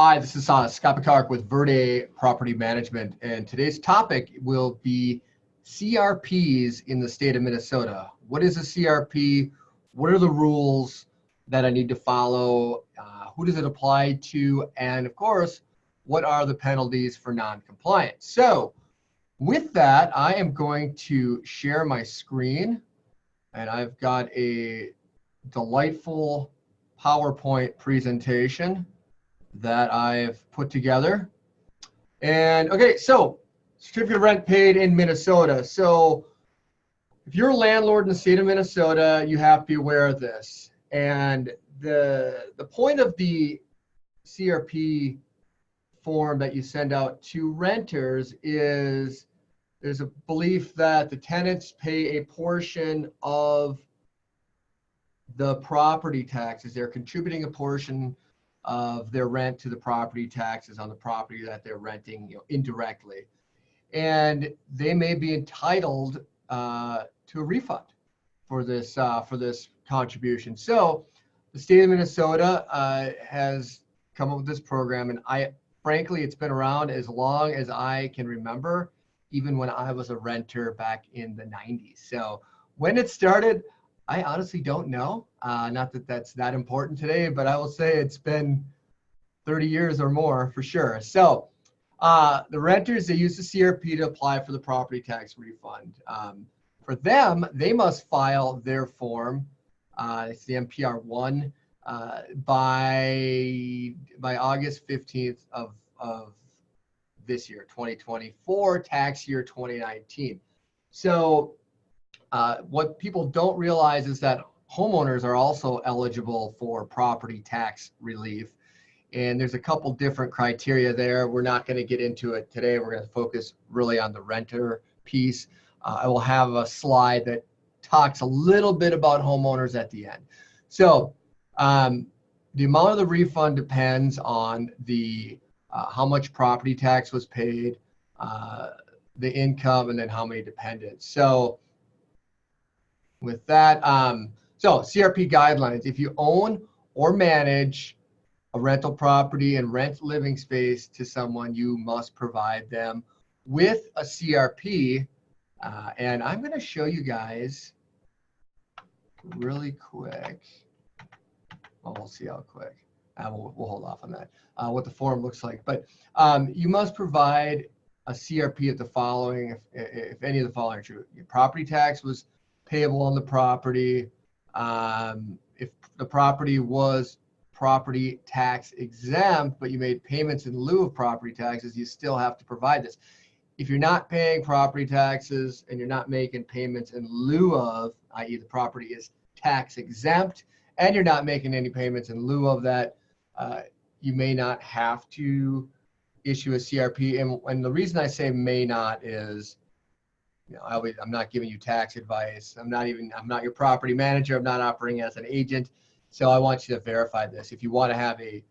Hi, this is uh, Scott Picard with Verde Property Management, and today's topic will be CRPs in the state of Minnesota. What is a CRP? What are the rules that I need to follow? Uh, who does it apply to? And of course, what are the penalties for non-compliance? So with that, I am going to share my screen, and I've got a delightful PowerPoint presentation that I've put together. And okay, so certificate of rent paid in Minnesota. So if you're a landlord in the state of Minnesota, you have to be aware of this. And the, the point of the CRP form that you send out to renters is there's a belief that the tenants pay a portion of the property taxes. They're contributing a portion of their rent to the property taxes on the property that they're renting you know, indirectly. And they may be entitled uh, to a refund for this uh, for this contribution. So the state of Minnesota uh, has come up with this program, and I frankly, it's been around as long as I can remember, even when I was a renter back in the 90s. So when it started, I honestly don't know. Uh, not that that's that important today, but I will say it's been 30 years or more for sure. So uh, the renters, they use the CRP to apply for the property tax refund. Um, for them, they must file their form. Uh, it's the MPR one uh, by by August 15th of of this year, 2024, tax year 2019. So uh, what people don't realize is that homeowners are also eligible for property tax relief. And there's a couple different criteria there. We're not going to get into it today. We're going to focus really on the renter piece. Uh, I will have a slide that talks a little bit about homeowners at the end. So um, the amount of the refund depends on the uh, how much property tax was paid, uh, the income, and then how many dependents. So with that. Um, so CRP guidelines, if you own or manage a rental property and rent living space to someone, you must provide them with a CRP. Uh, and I'm going to show you guys really quick. Well, we'll see how quick. Uh, we'll, we'll, hold off on that, uh, what the form looks like. But um, you must provide a CRP of the following, if, if any of the following are true. Your property tax was payable on the property. Um, if the property was property tax exempt, but you made payments in lieu of property taxes, you still have to provide this. If you're not paying property taxes and you're not making payments in lieu of, i.e. the property is tax exempt, and you're not making any payments in lieu of that, uh, you may not have to issue a CRP. And, and the reason I say may not is you know, I I'm not giving you tax advice. I'm not even, I'm not your property manager. I'm not operating as an agent. So I want you to verify this. If you want to have a,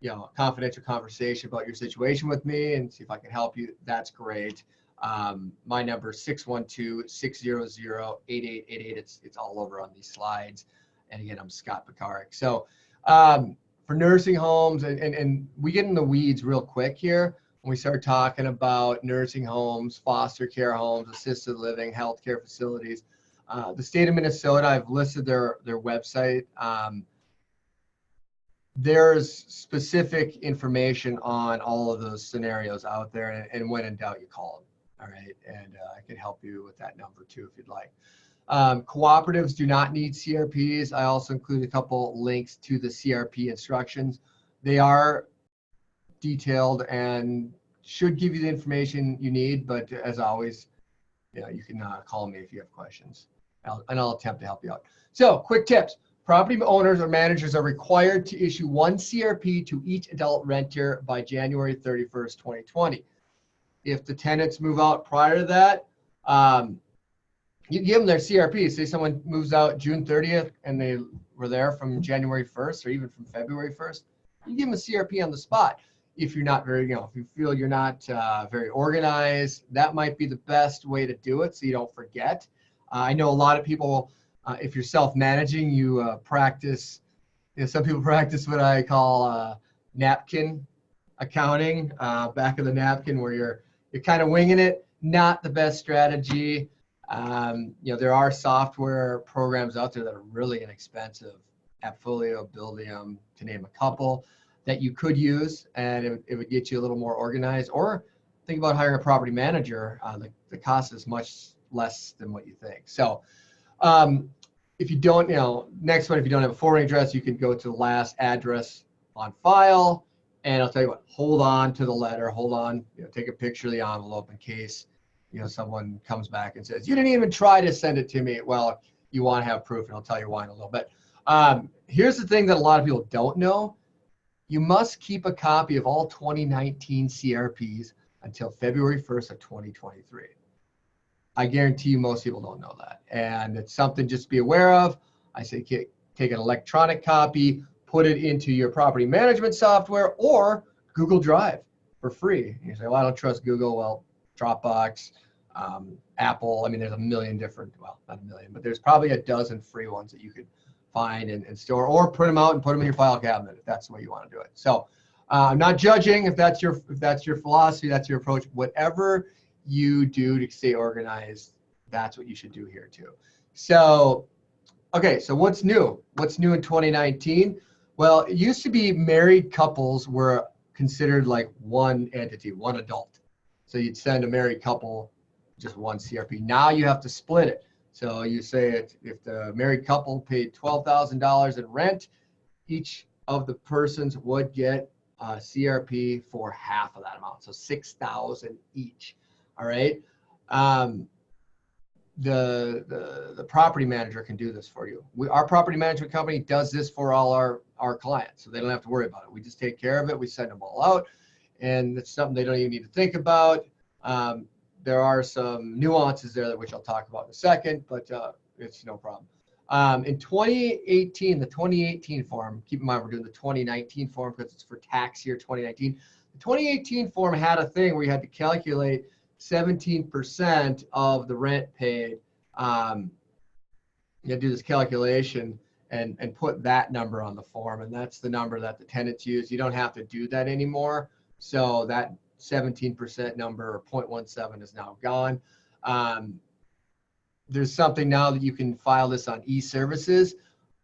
you know, confidential conversation about your situation with me and see if I can help you, that's great. Um, my number is 612-600-8888. It's, it's all over on these slides. And again, I'm Scott Pekarik. So um, for nursing homes, and, and, and we get in the weeds real quick here we start talking about nursing homes, foster care homes, assisted living, healthcare facilities. Uh, the state of Minnesota, I've listed their, their website. Um, there's specific information on all of those scenarios out there. And, and when in doubt, you call them. All right. And uh, I can help you with that number too, if you'd like. Um, cooperatives do not need CRPs. I also include a couple links to the CRP instructions. They are detailed and should give you the information you need. But as always, you know, you can uh, call me if you have questions, I'll, and I'll attempt to help you out. So, quick tips: property owners or managers are required to issue one CRP to each adult renter by January 31st, 2020. If the tenants move out prior to that, um, you give them their CRP. Say someone moves out June 30th and they were there from January 1st or even from February 1st, you give them a CRP on the spot if you're not very, you know, if you feel you're not uh, very organized, that might be the best way to do it so you don't forget. Uh, I know a lot of people, uh, if you're self-managing, you uh, practice, you know, some people practice what I call uh, napkin accounting, uh, back of the napkin where you're, you're kind of winging it. Not the best strategy. Um, you know, there are software programs out there that are really inexpensive, Appfolio, Buildium, to name a couple that you could use and it, it would get you a little more organized or think about hiring a property manager. Uh, the, the cost is much less than what you think. So um, if you don't, you know, next one, if you don't have a forwarding address, you can go to the last address on file. And I'll tell you what, hold on to the letter, hold on, you know, take a picture of the envelope in case, you know, someone comes back and says, you didn't even try to send it to me. Well, you want to have proof and I'll tell you why in a little bit. Um, here's the thing that a lot of people don't know. You must keep a copy of all 2019 CRPs until February 1st of 2023. I guarantee you most people don't know that. And it's something just to be aware of. I say take an electronic copy, put it into your property management software or Google Drive for free. You say, well, I don't trust Google. Well, Dropbox, um, Apple. I mean, there's a million different, well, not a million, but there's probably a dozen free ones that you could find and, and store or print them out and put them in your file cabinet if that's the way you want to do it. So uh, I'm not judging if that's your if that's your philosophy, that's your approach. Whatever you do to stay organized, that's what you should do here too. So, okay, so what's new? What's new in 2019? Well, it used to be married couples were considered like one entity, one adult. So you'd send a married couple just one CRP. Now you have to split it. So you say it, if the married couple paid $12,000 in rent, each of the persons would get a CRP for half of that amount. So 6,000 each. All right. Um, the, the, the property manager can do this for you. We, our property management company does this for all our, our clients. So they don't have to worry about it. We just take care of it. We send them all out and it's something they don't even need to think about. Um, there are some nuances there that which I'll talk about in a second, but uh, it's no problem. Um, in 2018, the 2018 form, keep in mind we're doing the 2019 form because it's for tax year 2019. The 2018 form had a thing where you had to calculate 17% of the rent paid. Um, you had to do this calculation and, and put that number on the form. And that's the number that the tenants use. You don't have to do that anymore. So that 17% number or 0.17 is now gone. Um, there's something now that you can file this on e-services.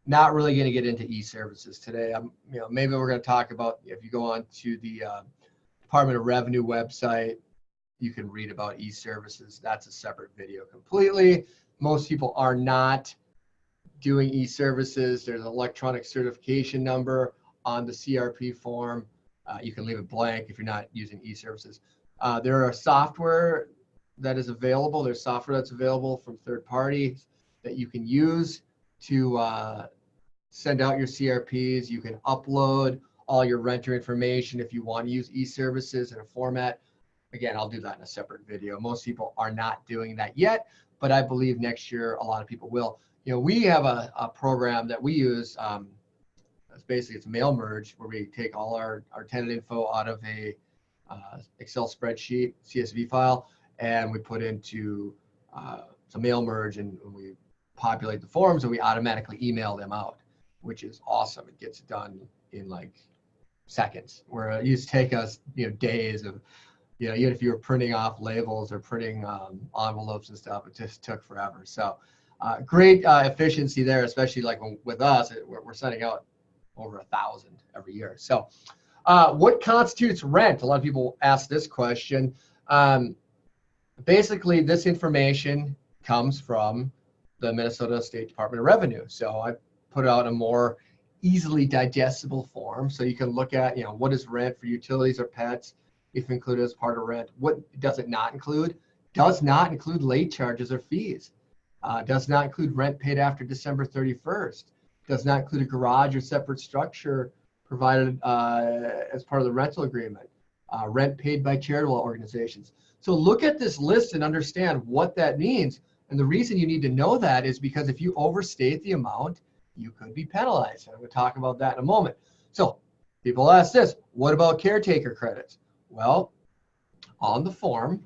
Not really going to get into e-services today. I'm, you know, maybe we're going to talk about if you go on to the uh, Department of Revenue website, you can read about e-services. That's a separate video completely. Most people are not doing e-services. There's an electronic certification number on the CRP form. Uh, you can leave it blank if you're not using e-services. Uh, there are software that is available. There's software that's available from third parties that you can use to uh, send out your CRPs. You can upload all your renter information if you want to use e-services in a format Again, I'll do that in a separate video. Most people are not doing that yet, but I believe next year a lot of people will. You know, we have a, a program that we use. Um, it's basically it's a mail merge where we take all our, our tenant info out of a uh, Excel spreadsheet, CSV file, and we put into uh, a mail merge and we populate the forms and we automatically email them out, which is awesome. It gets done in like seconds, where it used to take us you know days of you know, even if you were printing off labels or printing um, envelopes and stuff, it just took forever. So uh, great uh, efficiency there, especially like with us, it, we're, we're, sending out over a thousand every year. So uh, what constitutes rent? A lot of people ask this question. Um, basically, this information comes from the Minnesota State Department of Revenue. So I put out a more easily digestible form so you can look at, you know, what is rent for utilities or pets, if included as part of rent. What does it not include? Does not include late charges or fees. Uh, does not include rent paid after December 31st. Does not include a garage or separate structure provided uh, as part of the rental agreement. Uh, rent paid by charitable organizations. So look at this list and understand what that means. And the reason you need to know that is because if you overstate the amount, you could be penalized. I'm going to talk about that in a moment. So people ask this, what about caretaker credits? Well, on the form,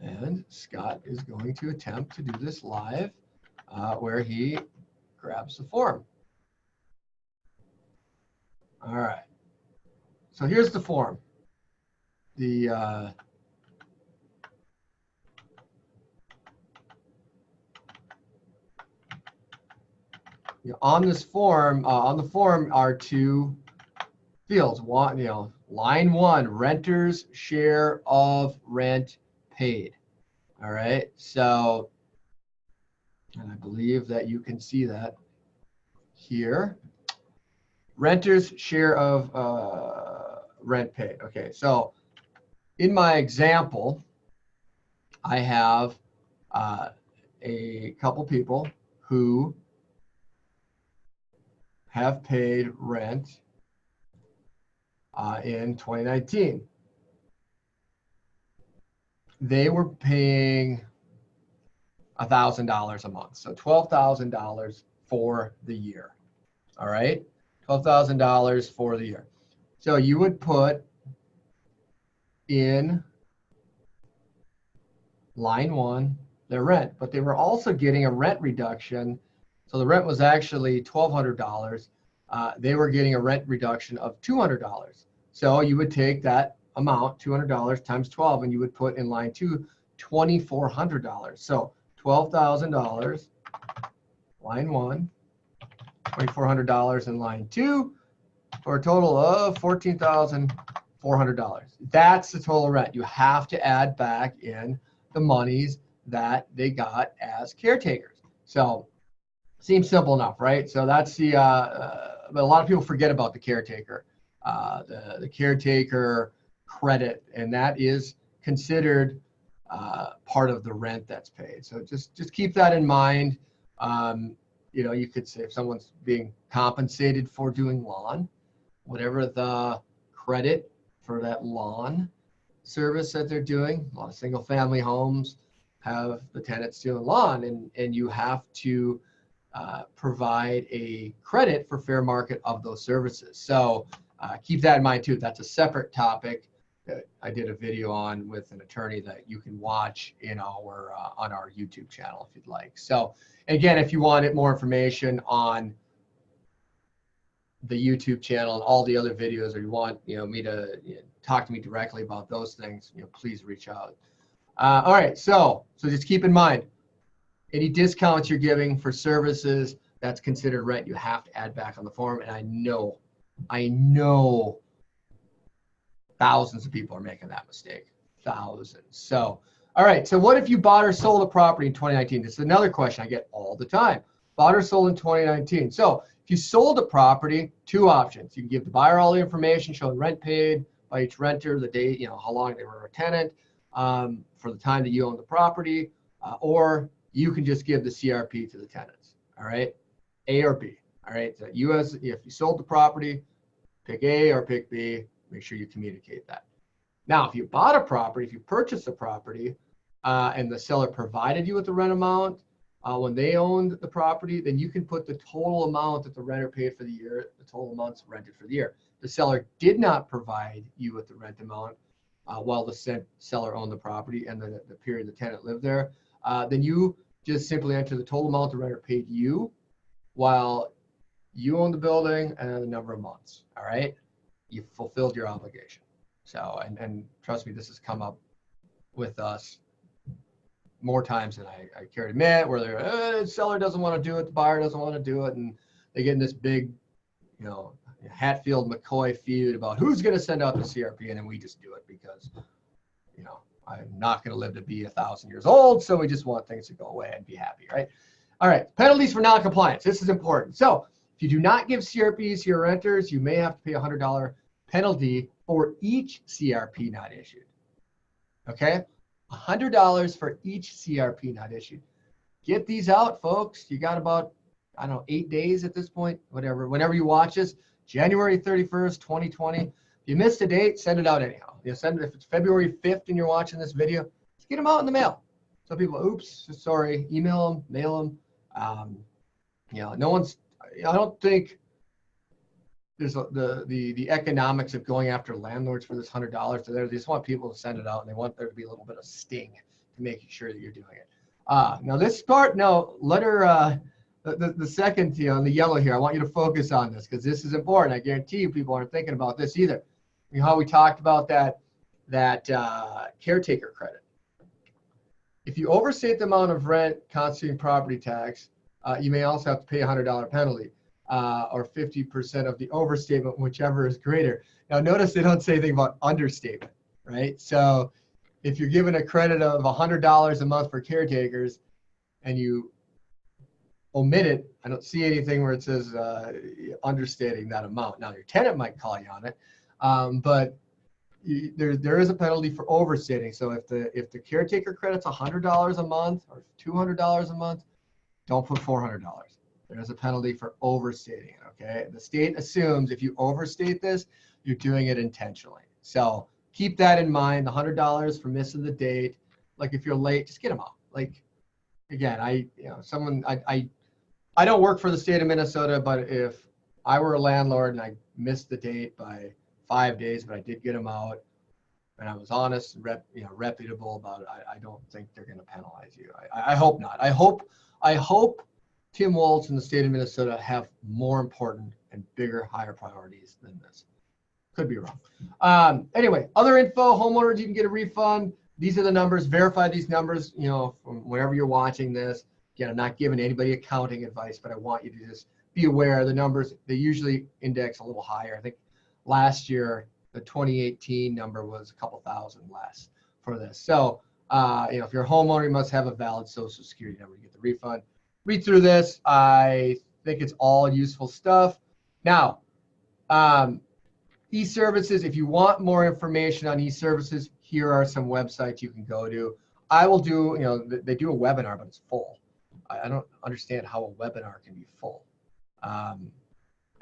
and Scott is going to attempt to do this live, uh, where he grabs the form. All right. so here's the form. The uh, you know, on this form, uh, on the form are two fields. One, you know, line one, renter's share of rent paid. All right, so, and I believe that you can see that here. Renter's share of uh, rent paid. Okay, so in my example, I have uh, a couple people who have paid rent uh, in 2019. They were paying $1,000 a month. So $12,000 for the year. All right. $12,000 for the year. So you would put in line one their rent, but they were also getting a rent reduction. So the rent was actually $1,200. Uh, they were getting a rent reduction of $200. So you would take that amount, $200 times 12, and you would put in line two, $2,400. So $12,000, line one, $2,400 in line two, for a total of $14,400. That's the total rent. You have to add back in the monies that they got as caretakers. So seems simple enough, right? So that's the, uh, uh, but a lot of people forget about the caretaker, uh, the, the caretaker credit, and that is considered uh, part of the rent that's paid. So just, just keep that in mind. Um, you know, you could say if someone's being compensated for doing lawn, whatever the credit for that lawn service that they're doing. A lot of single family homes have the tenants doing lawn and, and you have to uh, provide a credit for fair market of those services. So uh, keep that in mind too. That's a separate topic I did a video on with an attorney that you can watch in our uh, on our YouTube channel if you'd like. So again, if you wanted more information on the YouTube channel and all the other videos, or you want you know me to you know, talk to me directly about those things, you know, please reach out. Uh, all right, so so just keep in mind, any discounts you're giving for services that's considered rent, you have to add back on the form. And I know, I know, thousands of people are making that mistake, thousands. So, all right, so what if you bought or sold a property in 2019? This is another question I get all the time. Bought or sold in 2019. So if you sold a property, two options. You can give the buyer all the information showing rent paid by each renter, the date, you know, how long they were a tenant, um, for the time that you own the property, uh, or you can just give the CRP to the tenants. All right, A or B. All right, so you as if you sold the property, pick A or pick B. Make sure you communicate that. Now, if you bought a property, if you purchased a property, uh, and the seller provided you with the rent amount, uh, when they owned the property, then you can put the total amount that the renter paid for the year, the total amounts rented for the year. The seller did not provide you with the rent amount uh, while the seller owned the property and the, the period the tenant lived there. Uh, then you just simply enter the total amount the renter paid you while you own the building and the number of months. All right. You fulfilled your obligation. So, and, and trust me, this has come up with us more times than I, I care to admit, where the uh, seller doesn't want to do it, the buyer doesn't want to do it, and they get in this big, you know, Hatfield McCoy feud about who's going to send out the CRP, and then we just do it because, you know, I'm not going to live to be a thousand years old, so we just want things to go away and be happy, right? All right, penalties for non-compliance. This is important. So if you do not give CRPs to your renters, you may have to pay a $100 penalty for each CRP not issued. Okay, $100 for each CRP not issued. Get these out, folks. You got about, I don't know, eight days at this point, whatever. Whenever you watch this, January 31st, 2020. If you missed a date, send it out anyhow. You send it if it's February 5th and you're watching this video, just get them out in the mail. Some people, oops, sorry, email them, mail them. Um, you know, no one's, I don't think there's the, the, the economics of going after landlords for this hundred dollars. They just want people to send it out and they want there to be a little bit of sting to making sure that you're doing it. Uh, now this part, no, letter, uh, the, the, second, you in the yellow here, I want you to focus on this because this is important. I guarantee you people aren't thinking about this either. you know how we talked about that that uh, caretaker credit. If you overstate the amount of rent constituting property tax, uh, you may also have to pay a hundred dollar penalty uh, or 50% of the overstatement, whichever is greater. Now notice they don't say anything about understatement, right? So if you're given a credit of hundred dollars a month for caretakers and you omit it, I don't see anything where it says uh, understating that amount. Now your tenant might call you on it, um, but you, there there is a penalty for overstating. So if the if the caretaker credit's hundred dollars a month or two hundred dollars a month, don't put four hundred dollars. There's a penalty for overstating it. Okay, the state assumes if you overstate this, you're doing it intentionally. So keep that in mind. The hundred dollars for missing the date. Like if you're late, just get them out. Like again, I you know someone I I I don't work for the state of Minnesota, but if I were a landlord and I missed the date by five days, but I did get them out, and I was honest and rep, you know, reputable about it, I, I don't think they're going to penalize you. I, I hope not. I hope I hope Tim Walz and the state of Minnesota have more important and bigger, higher priorities than this. Could be wrong. Um, anyway, other info, homeowners, you can get a refund. These are the numbers. Verify these numbers, you know, from wherever you're watching this. Again, I'm not giving anybody accounting advice, but I want you to just be aware the numbers, they usually index a little higher. I think last year, the 2018 number was a couple thousand less for this. So, uh, you know, if you're a homeowner, you must have a valid social security number to get the refund. Read through this. I think it's all useful stuff. Now, um, e-services, if you want more information on e-services, here are some websites you can go to. I will do, you know, they do a webinar, but it's full. I don't understand how a webinar can be full. Um,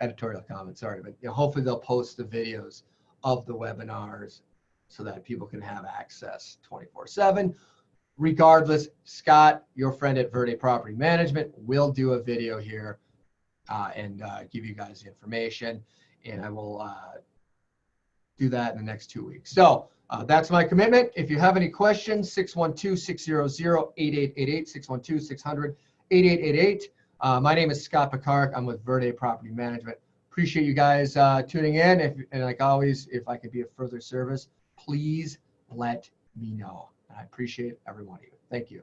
editorial comment, sorry, but you know, hopefully they'll post the videos of the webinars so that people can have access 24 seven. Regardless, Scott, your friend at Verde Property Management will do a video here uh, and uh, give you guys the information and I will uh, do that in the next two weeks. So uh, that's my commitment. If you have any questions, 612-600-8888, 612-600-8888. Uh, my name is Scott Picard. I'm with Verde Property Management. Appreciate you guys uh, tuning in. If, and like always, if I could be of further service, please let me know. I appreciate every one of you. Thank you.